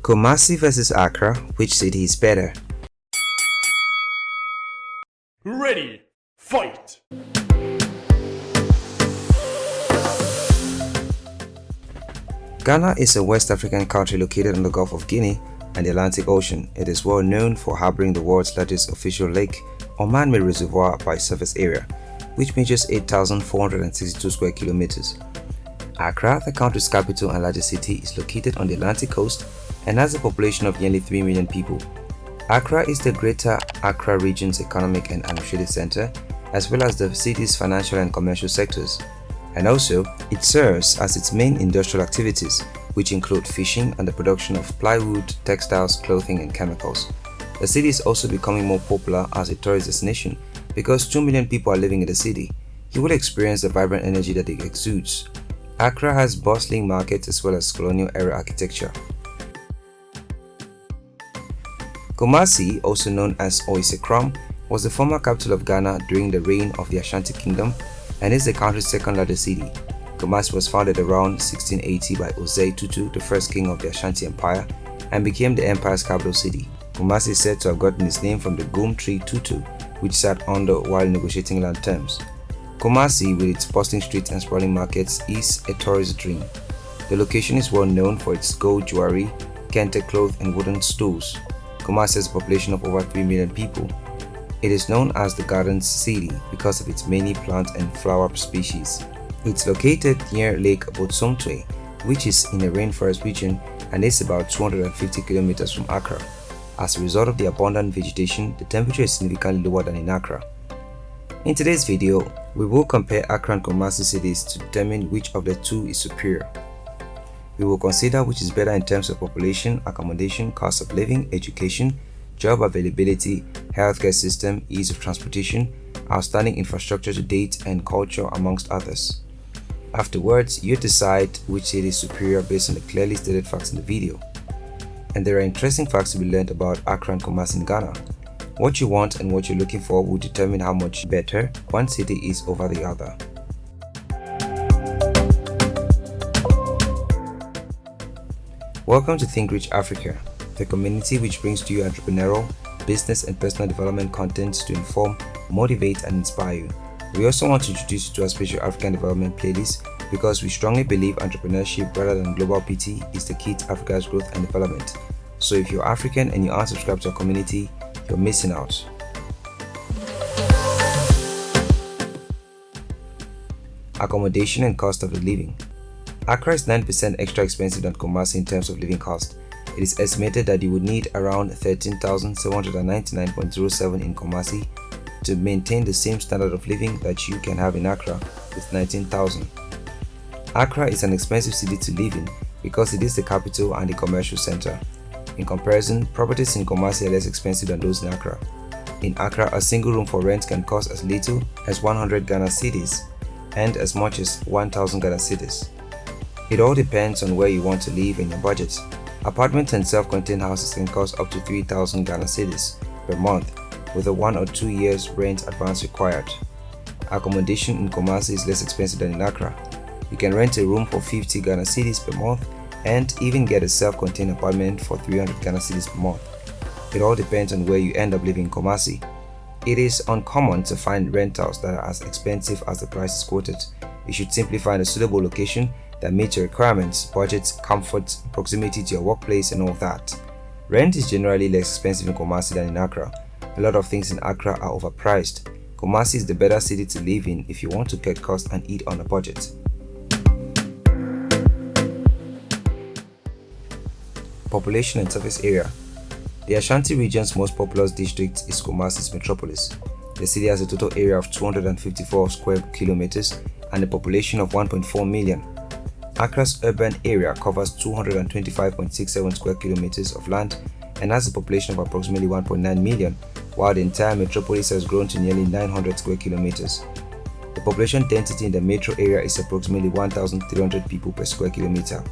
Kumasi vs Accra, which city is better? Ready, fight! Ghana is a West African country located in the Gulf of Guinea and the Atlantic Ocean. It is well known for harboring the world's largest official lake or man-made reservoir by surface area, which measures 8,462 square kilometers. Accra, the country's capital and largest city, is located on the Atlantic coast and has a population of nearly 3 million people. Accra is the Greater Accra region's economic and administrative center, as well as the city's financial and commercial sectors. And also, it serves as its main industrial activities, which include fishing and the production of plywood, textiles, clothing, and chemicals. The city is also becoming more popular as a tourist destination because 2 million people are living in the city. You will experience the vibrant energy that it exudes. Accra has bustling markets as well as colonial era architecture. Kumasi, also known as Oise was the former capital of Ghana during the reign of the Ashanti Kingdom and is the country's second largest city. Kumasi was founded around 1680 by Osei Tutu, the first king of the Ashanti Empire, and became the empire's capital city. Kumasi is said to have gotten its name from the gum tree tutu, which sat under while negotiating land terms. Kumasi, with its bustling streets and sprawling markets, is a tourist dream. The location is well known for its gold jewelry, kente cloth, and wooden stools. Kumasi has a population of over 3 million people. It is known as the Gardens City because of its many plant and flower species. It's located near Lake Bosomtwe, which is in a rainforest region and is about 250 kilometers from Accra. As a result of the abundant vegetation, the temperature is significantly lower than in Accra. In today's video, we will compare Accra and Kumasi cities to determine which of the two is superior. We will consider which is better in terms of population, accommodation, cost of living, education, job availability, healthcare system, ease of transportation, outstanding infrastructure to date, and culture amongst others. Afterwards, you decide which city is superior based on the clearly stated facts in the video. And there are interesting facts to be learned about Accra and Kumasi in Ghana. What you want and what you're looking for will determine how much better one city is over the other. Welcome to Think Rich Africa, the community which brings to you entrepreneurial, business and personal development content to inform, motivate and inspire you. We also want to introduce you to our special African development playlist because we strongly believe entrepreneurship rather than global PT is the key to Africa's growth and development. So if you're African and you aren't subscribed to our community, you're missing out. Accommodation and cost of the living. Accra is 9% extra expensive than Kumasi in terms of living cost. It is estimated that you would need around 13,799.07 in Kumasi to maintain the same standard of living that you can have in Accra with 19,000. Accra is an expensive city to live in because it is the capital and the commercial center. In comparison, properties in Kumasi are less expensive than those in Accra. In Accra, a single room for rent can cost as little as 100 Ghana cedis and as much as 1000 Ghana cedis. It all depends on where you want to live and your budget. Apartments and self-contained houses can cost up to 3000 Ghana cedis per month with a 1 or 2 years rent advance required. Accommodation in Kumasi is less expensive than in Accra. You can rent a room for 50 Ghana cedis per month and even get a self-contained apartment for 300 Ghana cedis per month. It all depends on where you end up living in Kumasi. It is uncommon to find rentals that are as expensive as the prices quoted. You should simply find a suitable location that meets your requirements, budget, comfort, proximity to your workplace and all that. Rent is generally less expensive in Kumasi than in Accra. A lot of things in Accra are overpriced. Kumasi is the better city to live in if you want to cut costs and eat on a budget. Population and surface area The Ashanti region's most populous district is Kumasi's metropolis. The city has a total area of 254 square kilometers and a population of 1.4 million. Accra's urban area covers 225.67 square kilometers of land and has a population of approximately 1.9 million, while the entire metropolis has grown to nearly 900 square kilometers. The population density in the metro area is approximately 1,300 people per square kilometer.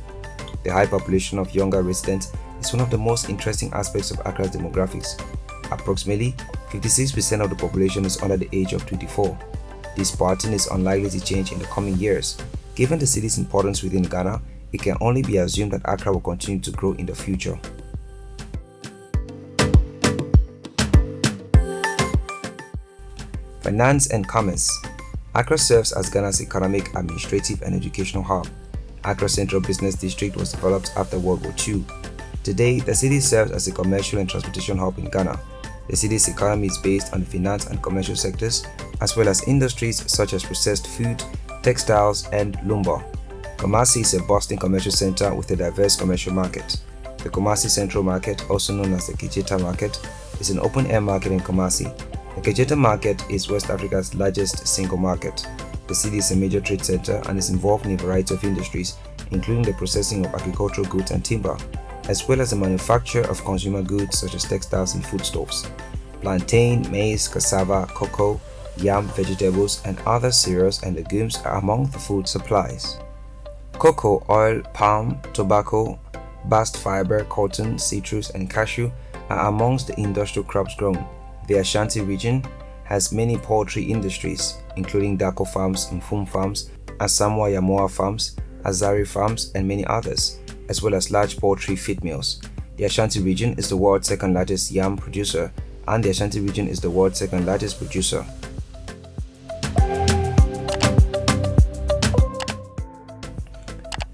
The high population of younger residents is one of the most interesting aspects of Accra's demographics. Approximately 56% of the population is under the age of 24. This pattern is unlikely to change in the coming years. Given the city's importance within Ghana, it can only be assumed that Accra will continue to grow in the future. Finance and Commerce Accra serves as Ghana's economic, administrative, and educational hub. Accra Central Business District was developed after World War II. Today, the city serves as a commercial and transportation hub in Ghana. The city's economy is based on the finance and commercial sectors, as well as industries such as processed food, textiles, and lumber. Kumasi is a bustling commercial center with a diverse commercial market. The Kumasi Central Market, also known as the Kejetia Market, is an open-air market in Kumasi. The Kejetia Market is West Africa's largest single market. The city is a major trade center and is involved in a variety of industries, including the processing of agricultural goods and timber, as well as the manufacture of consumer goods such as textiles and foodstuffs. Plantain, maize, cassava, cocoa, yam, vegetables, and other cereals and legumes are among the food supplies. Cocoa, oil, palm, tobacco, bast fiber, cotton, citrus, and cashew are amongst the industrial crops grown. The Ashanti region has many poultry industries, including Darko farms, Mfum farms, Asamoah Yamoa farms, Azari farms, and many others, as well as large poultry feed mills. The Ashanti region is the world's second largest yam producer, and the Ashanti region is the world's second largest producer.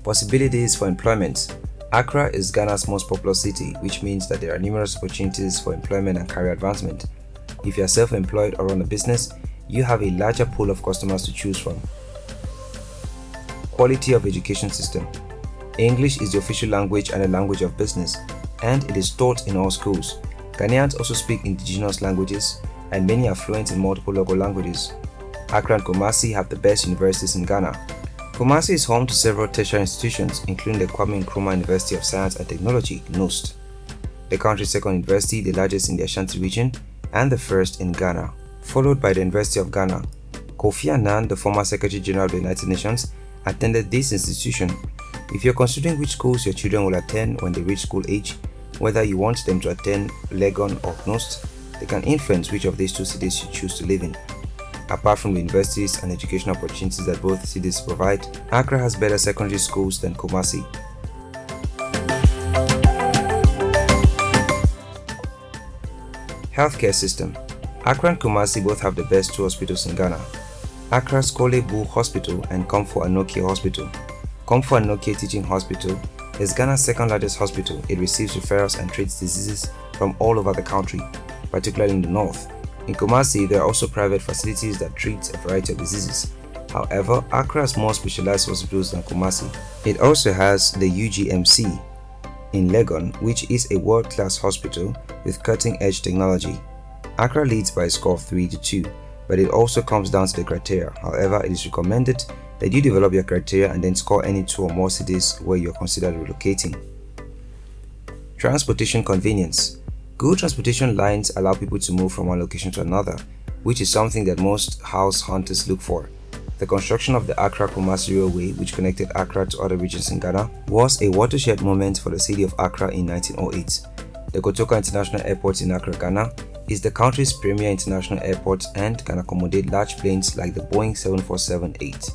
Possibilities for employment Accra is Ghana's most populous city, which means that there are numerous opportunities for employment and career advancement. If you are self-employed or run a business, you have a larger pool of customers to choose from. Quality of education system English is the official language and a language of business, and it is taught in all schools. Ghanaians also speak indigenous languages, and many are fluent in multiple local languages. Accra and Kumasi have the best universities in Ghana, Kumasi is home to several tertiary institutions, including the Kwame Nkrumah University of Science and Technology, KNUST, the country's second university, the largest in the Ashanti region, and the first in Ghana, followed by the University of Ghana. Kofi Annan, the former Secretary General of the United Nations, attended this institution. If you're considering which schools your children will attend when they reach school age, whether you want them to attend Legon or KNUST, they can influence which of these two cities you choose to live in. Apart from the universities and educational opportunities that both cities provide, Accra has better secondary schools than Kumasi. Healthcare system Accra and Kumasi both have the best two hospitals in Ghana. Accra's Korle Bu Hospital and Komfo Anokye Hospital. Komfo Anokye Teaching Hospital is Ghana's second largest hospital. It receives referrals and treats diseases from all over the country, particularly in the north. In Kumasi, there are also private facilities that treat a variety of diseases. However, Accra has more specialized hospitals than Kumasi. It also has the UGMC in Legon, which is a world-class hospital with cutting-edge technology. Accra leads by a score of 3 to 2, but it also comes down to the criteria. However, it is recommended that you develop your criteria and then score any two or more cities where you are considered relocating. Transportation convenience Good transportation lines allow people to move from one location to another, which is something that most house hunters look for. The construction of the Accra-Kumasi Railway, which connected Accra to other regions in Ghana, was a watershed moment for the city of Accra in 1908. The Kotoka International Airport in Accra, Ghana, is the country's premier international airport and can accommodate large planes like the Boeing 747-8.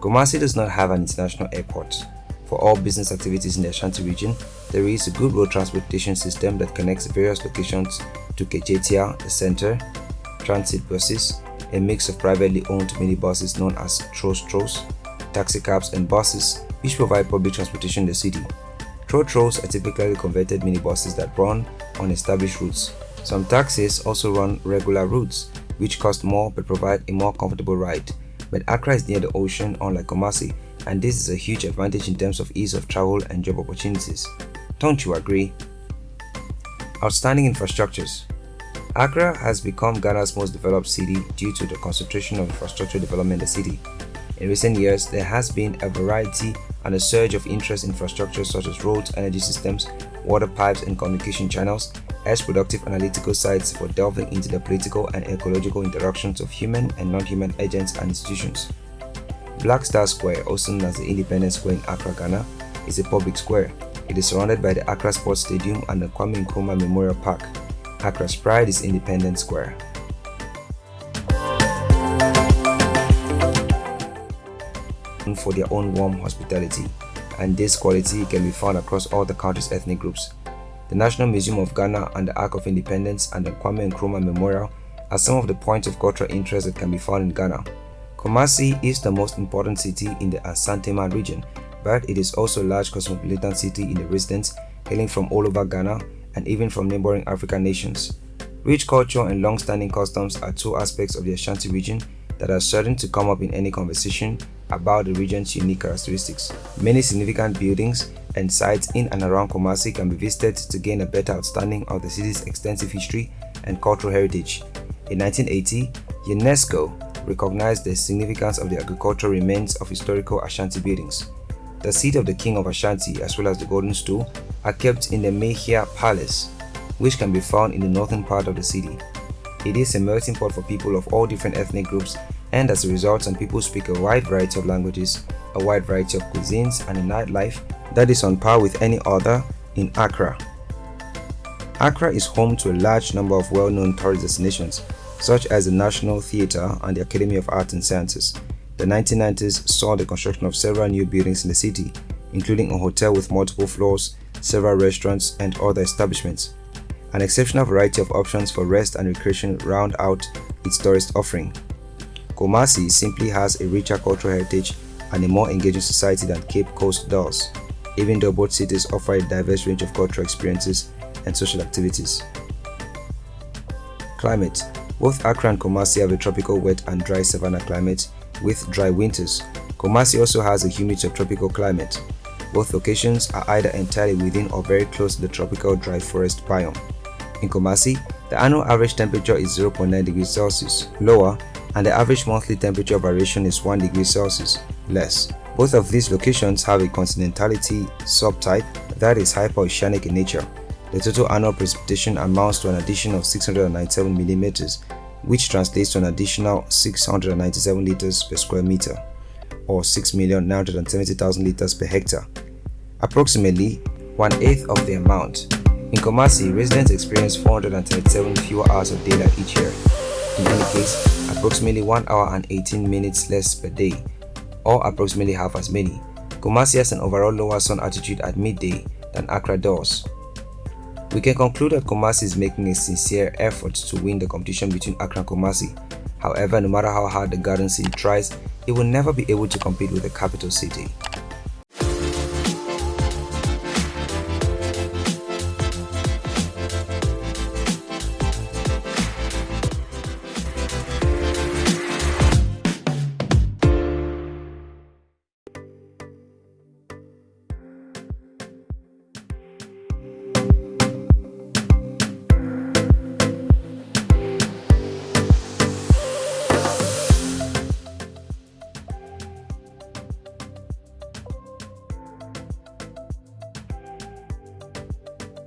Kumasi does not have an international airport. For all business activities in the Ashanti region, there is a good road transportation system that connects various locations to Kejetia, the center, transit buses, a mix of privately owned minibuses known as Tros taxicabs and buses which provide public transportation in the city. Tro Tros are typically converted minibuses that run on established routes. Some taxis also run regular routes which cost more but provide a more comfortable ride. But Accra is near the ocean unlike Kumasi and this is a huge advantage in terms of ease of travel and job opportunities. Don't you agree? Outstanding infrastructures Accra has become Ghana's most developed city due to the concentration of infrastructure development in the city. In recent years, there has been a variety and a surge of interest in infrastructure such as roads, energy systems, water pipes and communication channels as productive analytical sites for delving into the political and ecological interactions of human and non-human agents and institutions. Black Star Square, also known as the Independence Square in Accra, Ghana, is a public square. It is surrounded by the Accra Sports Stadium and the Kwame Nkrumah Memorial Park. Accra's pride is Independence Square. for their own warm hospitality, and this quality can be found across all the country's ethnic groups. The National Museum of Ghana and the Ark of Independence and the Kwame Nkrumah Memorial are some of the points of cultural interest that can be found in Ghana. Kumasi is the most important city in the Asante region, but it is also a large cosmopolitan city in the residents hailing from all over Ghana and even from neighboring African nations. Rich culture and long-standing customs are two aspects of the Ashanti region that are certain to come up in any conversation about the region's unique characteristics. Many significant buildings and sites in and around Kumasi can be visited to gain a better understanding of the city's extensive history and cultural heritage. In 1980, UNESCO recognized the significance of the agricultural remains of historical Ashanti buildings. The seat of the king of Ashanti as well as the golden stool are kept in the Manhyia Palace, which can be found in the northern part of the city. It is a melting pot for people of all different ethnic groups and as a result some people speak a wide variety of languages, a wide variety of cuisines and a nightlife that is on par with any other in Accra. Accra is home to a large number of well-known tourist destinations such as the National Theatre and the Academy of Arts and Sciences. The 1990s saw the construction of several new buildings in the city, including a hotel with multiple floors, several restaurants, and other establishments. An exceptional variety of options for rest and recreation round out its tourist offering. Kumasi simply has a richer cultural heritage and a more engaging society than Cape Coast does, even though both cities offer a diverse range of cultural experiences and social activities. Climate both Accra and Kumasi have a tropical wet and dry savanna climate with dry winters. Kumasi also has a humid subtropical climate. Both locations are either entirely within or very close to the tropical dry forest biome. In Kumasi, the annual average temperature is 0.9 degrees Celsius, lower, and the average monthly temperature variation is 1 degree Celsius, less. Both of these locations have a continentality subtype that is hyperoceanic in nature. The total annual precipitation amounts to an addition of 697 millimeters, which translates to an additional 697 liters per square meter, or 6,970,000 liters per hectare, approximately one-eighth of the amount. In Kumasi, residents experience 437 fewer hours of daylight each year. In any case, approximately 1 hour and 18 minutes less per day, or approximately half as many. Kumasi has an overall lower sun altitude at midday than Accra does, we can conclude that Kumasi is making a sincere effort to win the competition between Accra and Kumasi. However, no matter how hard the Garden City tries, it will never be able to compete with the capital city.